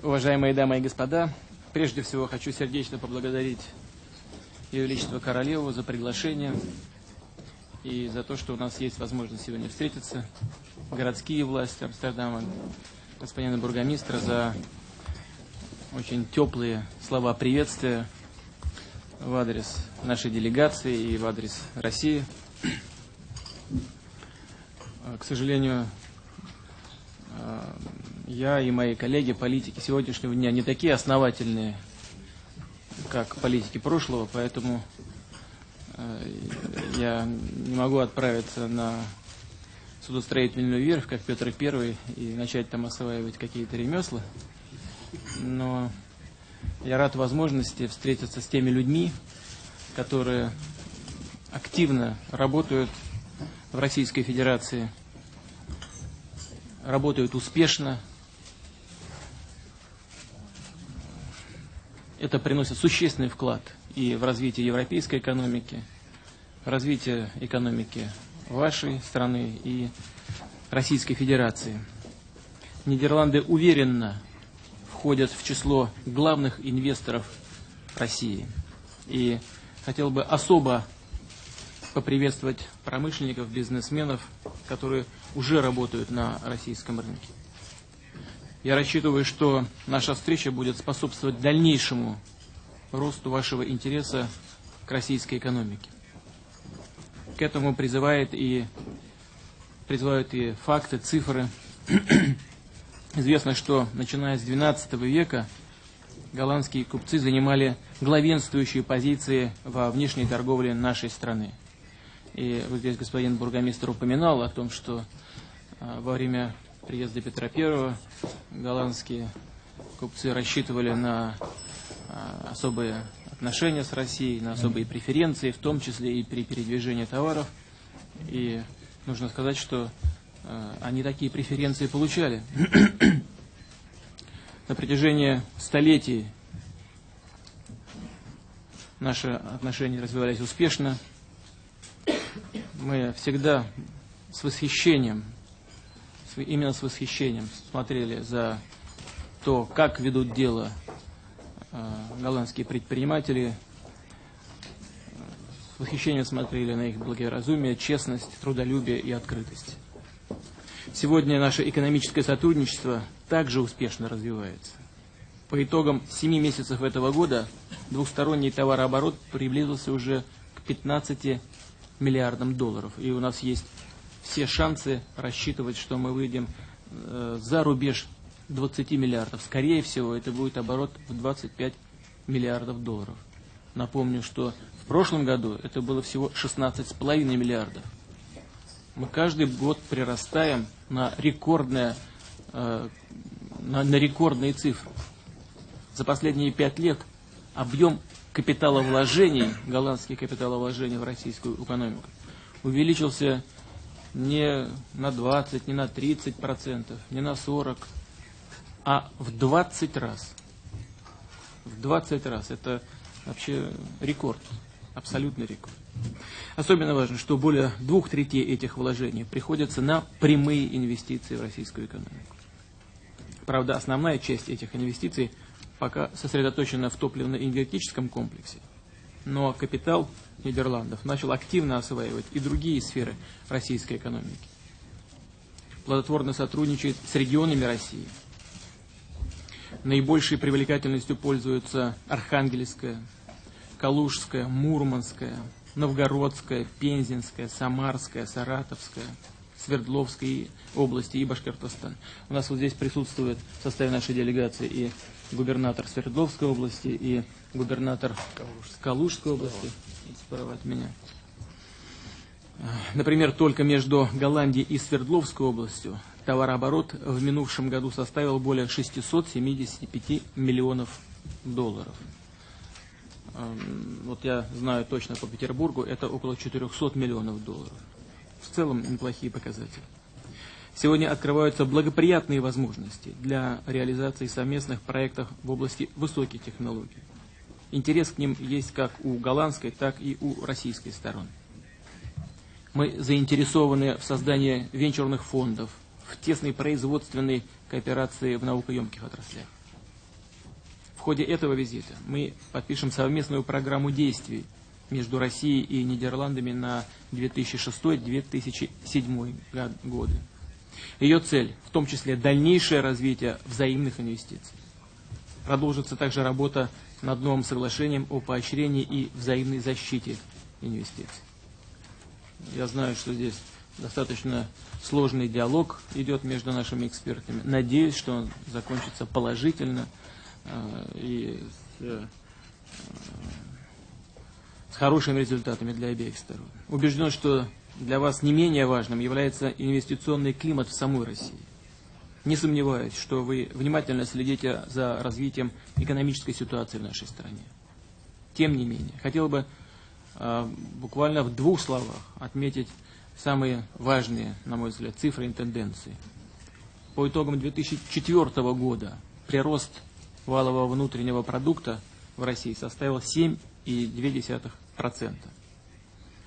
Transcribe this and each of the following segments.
Уважаемые дамы и господа, прежде всего хочу сердечно поблагодарить Ее Величество Королеву за приглашение и за то, что у нас есть возможность сегодня встретиться. Городские власти Амстердама, господина бургомистра за очень теплые слова приветствия в адрес нашей делегации и в адрес России. К сожалению, я и мои коллеги, политики сегодняшнего дня не такие основательные, как политики прошлого, поэтому я не могу отправиться на судостроительную верфь, как Петр I, и начать там осваивать какие-то ремесла. Но я рад возможности встретиться с теми людьми, которые активно работают в Российской Федерации, работают успешно. Это приносит существенный вклад и в развитие европейской экономики, в развитие экономики вашей страны и Российской Федерации. Нидерланды уверенно входят в число главных инвесторов России. И хотел бы особо поприветствовать промышленников, бизнесменов, которые уже работают на российском рынке. Я рассчитываю, что наша встреча будет способствовать дальнейшему росту вашего интереса к российской экономике. К этому призывает и, призывают и факты, цифры. Известно, что начиная с XII века голландские купцы занимали главенствующие позиции во внешней торговле нашей страны. И вот здесь господин бургомистр упоминал о том, что а, во время приезда Петра I голландские купцы рассчитывали на а, особые отношения с Россией, на особые преференции, в том числе и при передвижении товаров. И нужно сказать, что э, они такие преференции получали. На протяжении столетий наши отношения развивались успешно. Мы всегда с восхищением, именно с восхищением смотрели за то, как ведут дело Э, голландские предприниматели с восхищением смотрели на их благоразумие, честность, трудолюбие и открытость. Сегодня наше экономическое сотрудничество также успешно развивается. По итогам 7 месяцев этого года двухсторонний товарооборот приблизился уже к 15 миллиардам долларов. И у нас есть все шансы рассчитывать, что мы выйдем э, за рубеж 20 миллиардов. Скорее всего, это будет оборот в 25 миллиардов долларов. Напомню, что в прошлом году это было всего 16,5 миллиардов. Мы каждый год прирастаем на, рекордные, э, на, на рекордные цифры. За последние пять лет объем капиталовложений, голландских капиталовложений в российскую экономику увеличился не на 20, не на 30 процентов, не на 40, а в 20 раз. В 20 раз. Это вообще рекорд, абсолютный рекорд. Особенно важно, что более двух третей этих вложений приходится на прямые инвестиции в российскую экономику. Правда, основная часть этих инвестиций пока сосредоточена в топливно-энергетическом комплексе. Но капитал Нидерландов начал активно осваивать и другие сферы российской экономики. Плодотворно сотрудничает с регионами России – Наибольшей привлекательностью пользуются Архангельская, Калужская, Мурманская, Новгородская, Пензенская, Самарская, Саратовская, Свердловской области и Башкортостан. У нас вот здесь присутствует в составе нашей делегации и губернатор Свердловской области, и губернатор Калужской области, справа от меня. Например, только между Голландией и Свердловской областью товарооборот в минувшем году составил более 675 миллионов долларов. Эм, вот я знаю точно по Петербургу, это около 400 миллионов долларов. В целом неплохие показатели. Сегодня открываются благоприятные возможности для реализации совместных проектов в области высоких технологий. Интерес к ним есть как у голландской, так и у российской стороны. Мы заинтересованы в создании венчурных фондов, в тесной производственной кооперации в наукоемких отраслях. ходе этого визита мы подпишем совместную программу действий между Россией и Нидерландами на 2006-2007 годы. Ее цель, в том числе дальнейшее развитие взаимных инвестиций. Продолжится также работа над новым соглашением о поощрении и взаимной защите инвестиций. Я знаю, что здесь достаточно сложный диалог идет между нашими экспертами. Надеюсь, что он закончится положительно э, и с, э, с хорошими результатами для обеих сторон. Убежден, что для вас не менее важным является инвестиционный климат в самой России. Не сомневаюсь, что вы внимательно следите за развитием экономической ситуации в нашей стране. Тем не менее, хотел бы э, буквально в двух словах отметить самые важные, на мой взгляд, цифры и тенденции. По итогам 2004 года прирост валового внутреннего продукта в России составил 7,2%.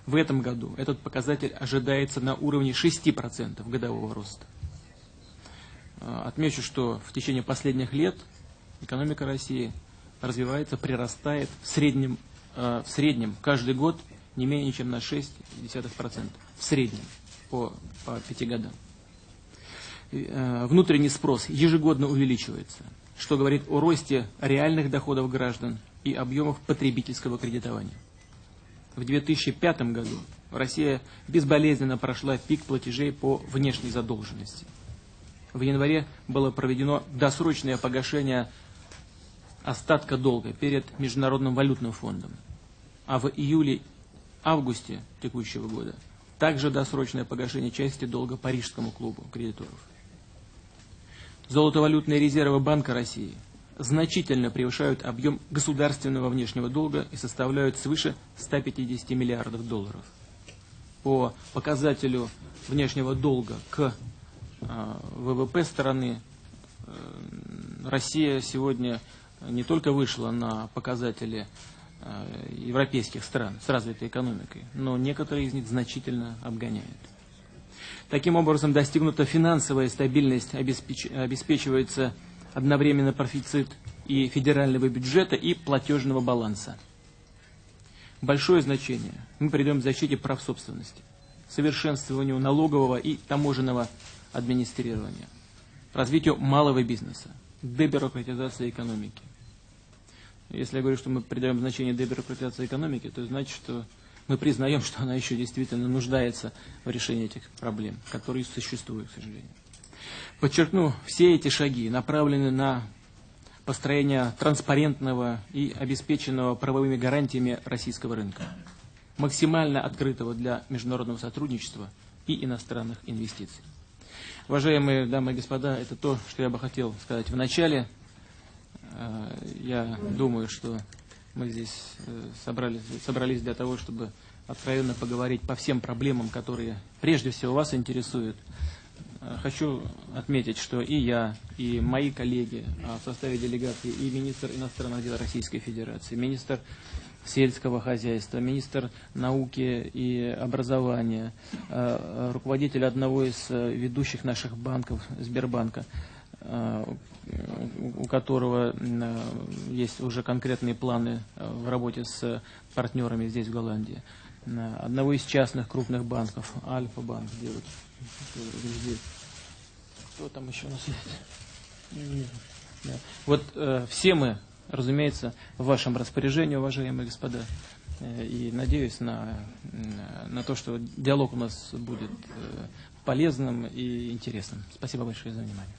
В этом году этот показатель ожидается на уровне 6% годового роста. А, отмечу, что в течение последних лет экономика России развивается, прирастает в среднем, а, в среднем каждый год не менее чем на 6,1%. В среднем по, по пяти годам. А, внутренний спрос ежегодно увеличивается, что говорит о росте реальных доходов граждан и объемов потребительского кредитования. В 2005 году Россия безболезненно прошла пик платежей по внешней задолженности – в январе было проведено досрочное погашение остатка долга перед Международным валютным фондом. А в июле-августе текущего года также досрочное погашение части долга Парижскому клубу кредиторов. Золотовалютные резервы Банка России значительно превышают объем государственного внешнего долга и составляют свыше 150 миллиардов долларов. По показателю внешнего долга к а, ВВП страны э, Россия сегодня не только вышла на показатели э, европейских стран с развитой экономикой, но некоторые из них значительно обгоняют. Таким образом, достигнута финансовая стабильность, обеспечивается одновременно профицит и федерального бюджета, и платежного баланса. Большое значение мы придаем защите прав собственности, совершенствованию налогового и таможенного администрирования, развитию малого бизнеса, дебюрократизации экономики. Если я говорю, что мы придаем значение дебюрократизации экономики, то значит, что мы признаем, что она еще действительно нуждается в решении этих проблем, которые существуют, к сожалению. Подчеркну, все эти шаги направлены на построение транспарентного и обеспеченного правовыми гарантиями российского рынка, максимально открытого для международного сотрудничества и иностранных инвестиций. Уважаемые дамы и господа, это то, что я бы хотел сказать в начале. Э, я думаю, что мы здесь э, собрались, собрались для того, чтобы откровенно поговорить по всем проблемам, которые прежде всего вас интересуют. Э, хочу отметить, что и я, и мои коллеги в составе делегации, и министр иностранных дел Российской Федерации, министр сельского хозяйства, министр науки и образования, э, руководитель одного из э, ведущих наших банков, Сбербанка, э, у которого есть уже конкретные планы в работе с партнерами здесь, в Голландии. Одного из частных крупных банков, Альфа-банк, где Кто там еще у нас есть? Вот все мы разумеется, в вашем распоряжении, уважаемые господа. Э, и надеюсь на, на то, что диалог у нас будет э, полезным и интересным. Спасибо большое за внимание.